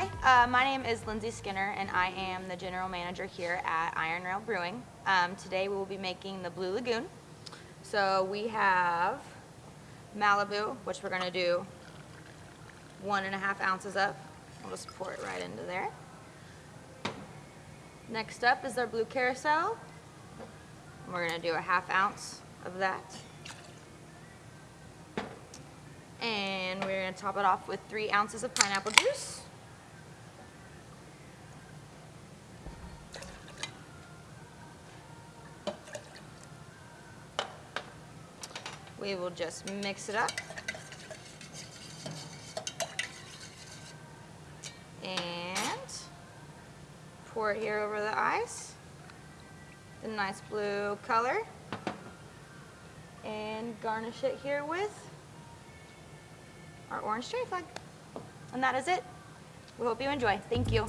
Uh, my name is Lindsay Skinner, and I am the general manager here at Iron Rail Brewing. Um, today we will be making the Blue Lagoon. So we have Malibu, which we're going to do one and a half ounces of. We'll just pour it right into there. Next up is our Blue Curaçao. We're going to do a half ounce of that. And we're going to top it off with three ounces of pineapple juice. We will just mix it up. And pour it here over the ice. The nice blue color. And garnish it here with our orange cherry flag. And that is it. We hope you enjoy. Thank you.